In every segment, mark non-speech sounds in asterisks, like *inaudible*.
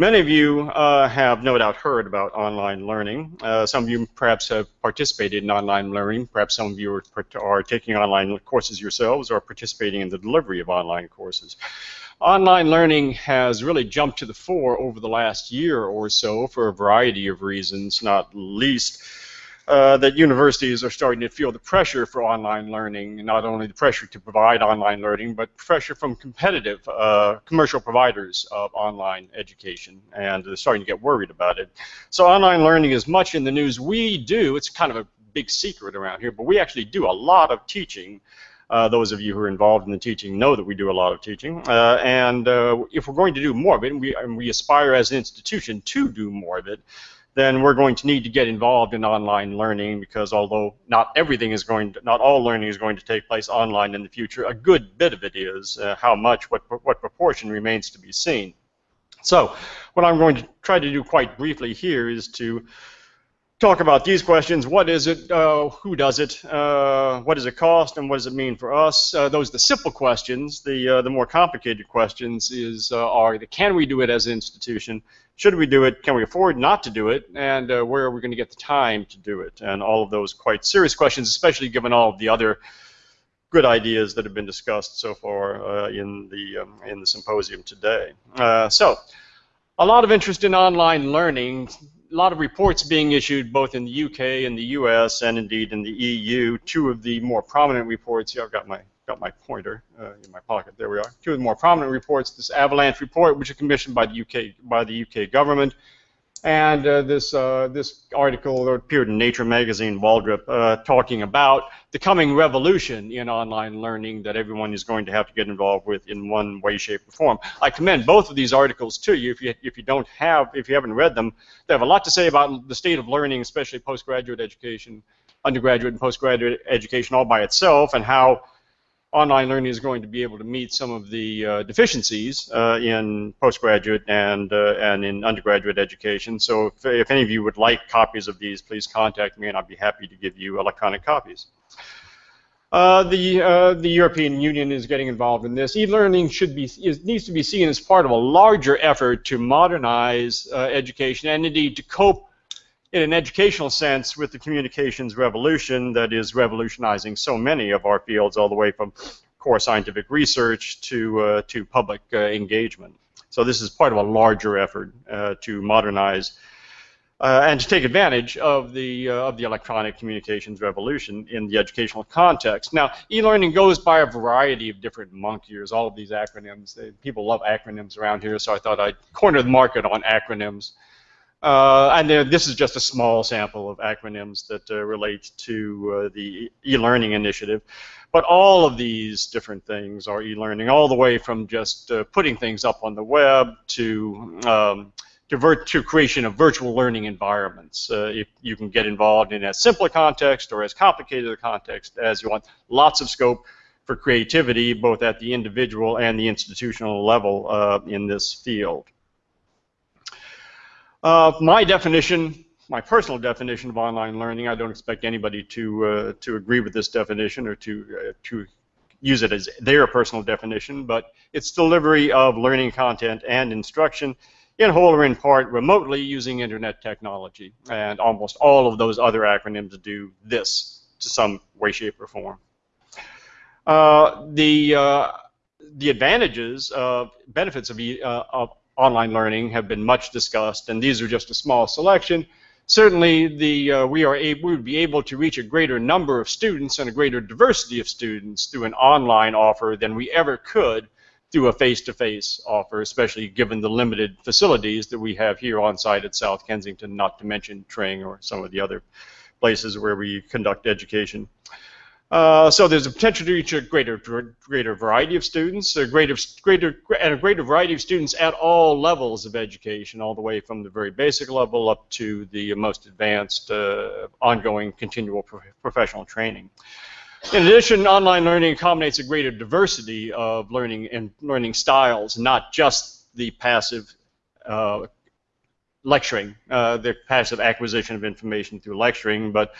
Many of you uh, have no doubt heard about online learning. Uh, some of you perhaps have participated in online learning. Perhaps some of you are, are, taking online courses yourselves or participating in the delivery of online courses. Online learning has really jumped to the fore over the last year or so for a variety of reasons, not least uh, that universities are starting to feel the pressure for online learning, not only the pressure to provide online learning, but pressure from competitive uh, commercial providers of online education, and they're starting to get worried about it. So online learning is much in the news. We do, it's kind of a big secret around here, but we actually do a lot of teaching uh, those of you who are involved in the teaching know that we do a lot of teaching. Uh, and uh, if we're going to do more of it, and we, and we aspire as an institution to do more of it, then we're going to need to get involved in online learning because although not everything is going to, not all learning is going to take place online in the future, a good bit of it is. Uh, how much, what, what proportion remains to be seen. So what I'm going to try to do quite briefly here is to talk about these questions. What is it? Uh, who does it? Uh, what does it cost? And what does it mean for us? Uh, those are the simple questions. The uh, the more complicated questions is uh, are the can we do it as an institution? Should we do it? Can we afford not to do it? And uh, where are we going to get the time to do it? And all of those quite serious questions, especially given all of the other good ideas that have been discussed so far in the um, in the symposium today. so. A lot of interest in online learning a lot of reports being issued both in the UK and the US and indeed in the EU. Two of the more prominent reports, here I've got my got my pointer uh, in my pocket. There we are. Two of the more prominent reports. This avalanche report, which is commissioned by the UK by the UK government, and uh, this uh, this article appeared in Nature magazine, Waldrop, uh, talking about the coming revolution in online learning that everyone is going to have to get involved with in one way, shape, or form. I commend both of these articles to you. If you if you don't have if you haven't read them, they have a lot to say about the state of learning, especially postgraduate education, undergraduate and postgraduate education all by itself, and how online learning is going to be able to meet some of the uh, deficiencies uh, in postgraduate and uh, and in undergraduate education. So if, if, any of you would like copies of these, please contact me and I'll be happy to give you electronic copies. Uh, the uh, the European Union is getting involved in this. E-learning should be is, needs to be seen as part of a larger effort to modernize uh, education and indeed to cope in an educational sense with the communications revolution that is revolutionizing so many of our fields all the way from core scientific research to, uh, to public uh, engagement. So this is part of a larger effort uh, to modernize uh, and to take advantage of the, uh, of the electronic communications revolution in the educational context. Now, e-learning goes by a variety of different monkeys, all of these acronyms. They, people love acronyms around here, so I thought I'd corner the market on acronyms. Uh, and this is just a small sample of acronyms that uh, relate to uh, the e-learning initiative. But all of these different things are e-learning, all the way from just uh, putting things up on the web to um, to, to, creation of virtual learning environments. Uh, if you can get involved in as simple a context or as complicated a context as you want, lots of scope for creativity both at the individual and the institutional level in this field. Uh, my definition, my personal definition of online learning, I don't expect anybody to uh, to agree with this definition or to uh, to use it as their personal definition, but it's delivery of learning content and instruction in whole or in part remotely using internet technology. And almost all of those other acronyms do this to some way, shape, or form. Uh, the uh, the advantages of benefits of, uh, of online learning have been much discussed, and these are just a small selection. Certainly, the, uh, we, are able, we would be able to reach a greater number of students and a greater diversity of students through an online offer than we ever could through a face-to-face -face offer, especially given the limited facilities that we have here on site at South Kensington, not to mention Tring or some of the other places where we conduct education. Uh, so there's a potential to reach a greater greater variety of students, a greater greater and a greater variety of students at all levels of education, all the way from the very basic level up to the most advanced, uh, ongoing, continual pro professional training. In addition, online learning accommodates a greater diversity of learning and learning styles, not just the passive uh, lecturing, uh, the passive acquisition of information through lecturing, but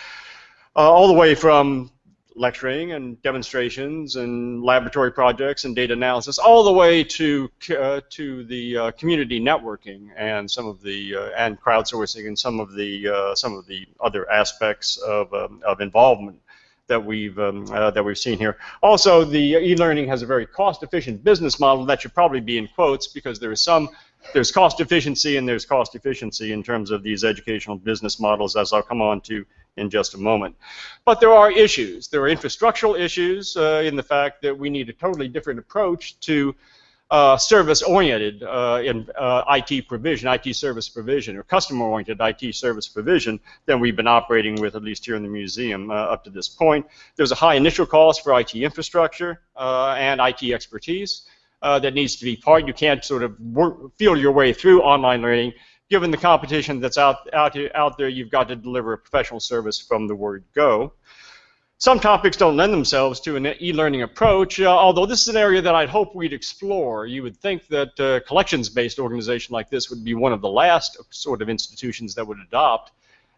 uh, all the way from lecturing and demonstrations and laboratory projects and data analysis, all the way to uh, to the uh, community networking and some of the uh, and crowdsourcing and some of the uh, some of the other aspects of um, of involvement that we've um, uh, that we've seen here. Also, the e-learning has a very cost-efficient business model that should probably be in quotes because there is some there's cost efficiency and there's cost efficiency in terms of these educational business models, as I'll come on to in just a moment. But there are issues. There are infrastructural issues uh, in the fact that we need a totally different approach to uh, service-oriented uh, in uh, IT provision, IT service provision, or customer-oriented IT service provision than we've been operating with, at least here in the museum, uh, up to this point. There's a high initial cost for IT infrastructure uh, and IT expertise uh, that needs to be part. You can't sort of work, feel your way through online learning given the competition that's out, out, out there, you've got to deliver a professional service from the word go. Some topics don't lend themselves to an e-learning approach, uh, although this is an area that I'd hope we'd explore. You would think that a uh, collections-based organization like this would be one of the last sort of institutions that would adopt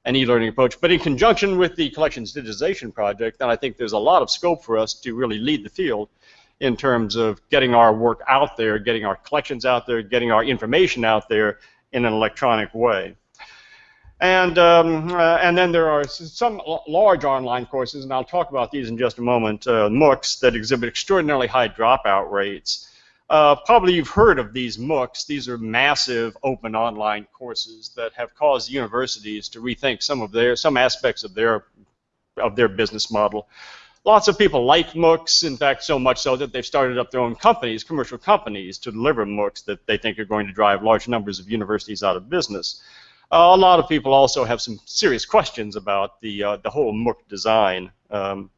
an e-learning approach. But in conjunction with the collections digitization project, then I think there's a lot of scope for us to really lead the field in terms of getting our work out there, getting our collections out there, getting our information out there in an electronic way. And, um, uh, and then there are some large online courses, and I'll talk about these in just a moment, uh, MOOCs, that exhibit extraordinarily high dropout rates. Uh, probably you've heard of these MOOCs. These are massive open online courses that have caused universities to rethink some of their some aspects of their of their business model. Lots of people like MOOCs, in fact, so much so that they've started up their own companies, commercial companies, to deliver MOOCs that they think are going to drive large numbers of universities out of business. Uh, a lot of people also have some serious questions about the, uh, the whole MOOC design. Um,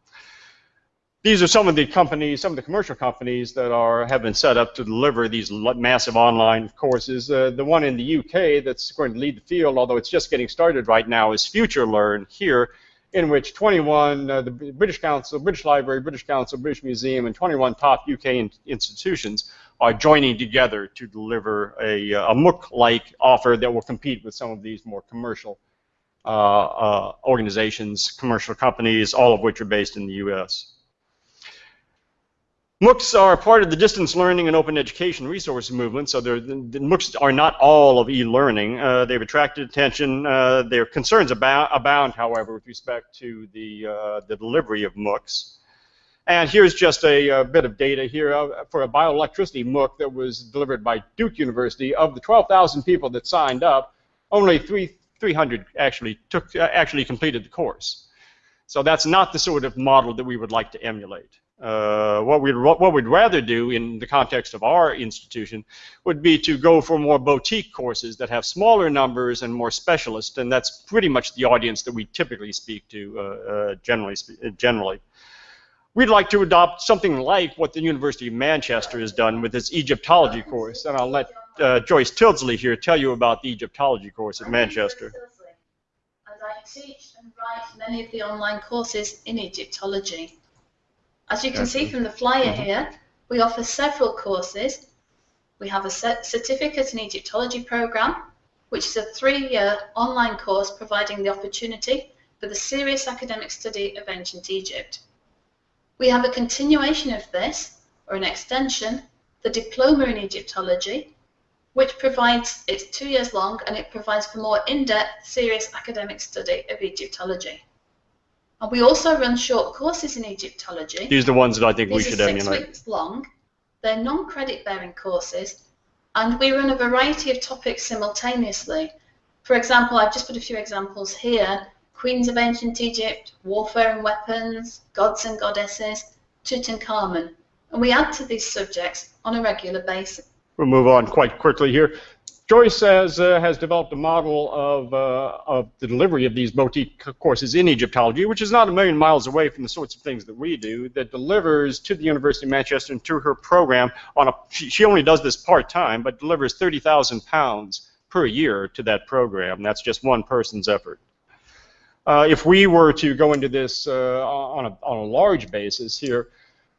these are some of the companies, some of the commercial companies that are have been set up to deliver these massive online courses. Uh, the one in the UK that's going to lead the field, although it's just getting started right now, is FutureLearn here in which 21, uh, the British Council, British Library, British Council, British Museum, and 21 top UK in institutions are joining together to deliver a, uh, a MOOC-like offer that will compete with some of these more commercial uh, uh, organizations, commercial companies, all of which are based in the US. MOOCs are part of the distance learning and open education resource movement, so the MOOCs are not all of e-learning. Uh, they've attracted attention. Uh, their concerns abound, abound, however, with respect to the, uh, the delivery of MOOCs. And here's just a, a bit of data here uh, for a bioelectricity MOOC that was delivered by Duke University. Of the 12,000 people that signed up, only 3, 300 actually took uh, actually completed the course. So that's not the sort of model that we would like to emulate. Uh, what we'd what we'd rather do in the context of our institution would be to go for more boutique courses that have smaller numbers and more specialists, and that's pretty much the audience that we typically speak to uh, uh, generally. Generally, we'd like to adopt something like what the University of Manchester has done with its Egyptology course, and I'll let uh, Joyce Tyldesley here tell you about the Egyptology course at Manchester. And I teach and write many of the online courses in Egyptology. As you can see from the flyer mm-hmm. here, we offer several courses. We have a certificate in Egyptology program, which is a three-year online course providing the opportunity for the serious academic study of ancient Egypt. We have a continuation of this, or an extension, the Diploma in Egyptology, which provides, it's two years long, and it provides for more in-depth, serious academic study of Egyptology. And we also run short courses in Egyptology. These are the ones that I think These we should are emulate. six weeks long. They're non-credit bearing courses, and we run a variety of topics simultaneously. For example, I've just put a few examples here. Queens of Ancient Egypt, Warfare and Weapons, Gods and Goddesses, Tutankhamun. And we add to these subjects on a regular basis. We'll move on quite quickly here. Joyce has, uh, has developed a model of, uh, of the delivery of these boutique courses in Egyptology, which is not a million miles away from the sorts of things that we do, that delivers to the University of Manchester and to her program on a, she, only does this part-time, but delivers 30,000 pounds per year to that program. That's just one person's effort. Uh, if we were to go into this uh, on, a, on a large basis here,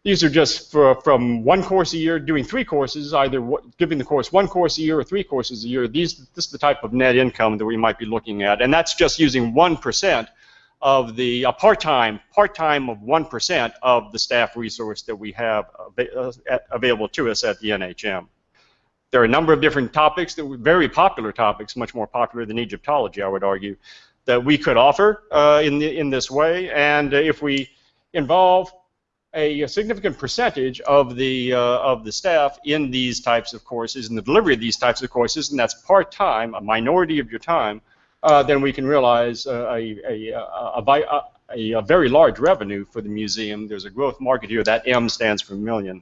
these are just for, from one course a year, doing three courses, either giving the course one course a year or three courses a year. These, this is the type of net income that we might be looking at, and that's just using 1% of the part-time part-time of one percent of the staff resource that we have uh, available to us at the NHM. There are a number of different topics that were very popular topics, much more popular than Egyptology, I would argue, that we could offer uh, in the, in this way. And if we involve a, significant percentage of the uh, of the staff in these types of courses, in the delivery of these types of courses, and that's part time, a minority of your time, uh, then we can realize uh, a, a, a, a very large revenue for the museum. There's a growth market here. That M stands for million.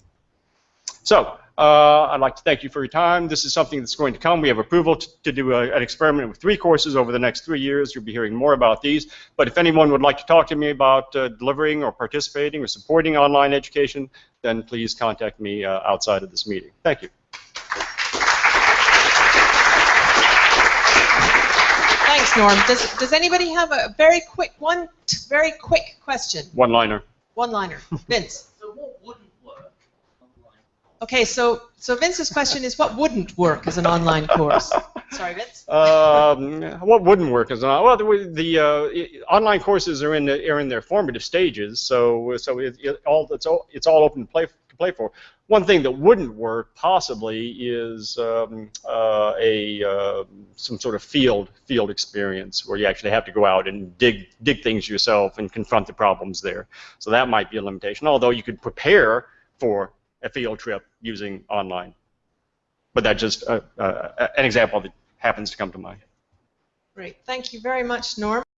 So uh, I'd like to thank you for your time. This is something that's going to come. We have approval to, do a, an experiment with three courses over the next three years. You'll be hearing more about these. But if anyone would like to talk to me about uh, delivering or participating or supporting online education, then please contact me uh, outside of this meeting. Thank you. Thanks, Norm. Does, does anybody have a very quick, one very quick question? One liner. One liner. Vince. So what wouldn't work online? Okay, so, so Vince's question is what wouldn't work as an online course? *laughs* Sorry, Vince? Um, what wouldn't work is not well. The, the uh, online courses are in the, are in their formative stages, so so it, it all it's all it's all open to play to play for. One thing that wouldn't work possibly is um, uh, a uh, some sort of field field experience where you actually have to go out and dig dig things yourself and confront the problems there. So that might be a limitation. Although you could prepare for a field trip using online, but that's just uh, uh, an example that happens to come to mind. Great. Thank you very much, Norm.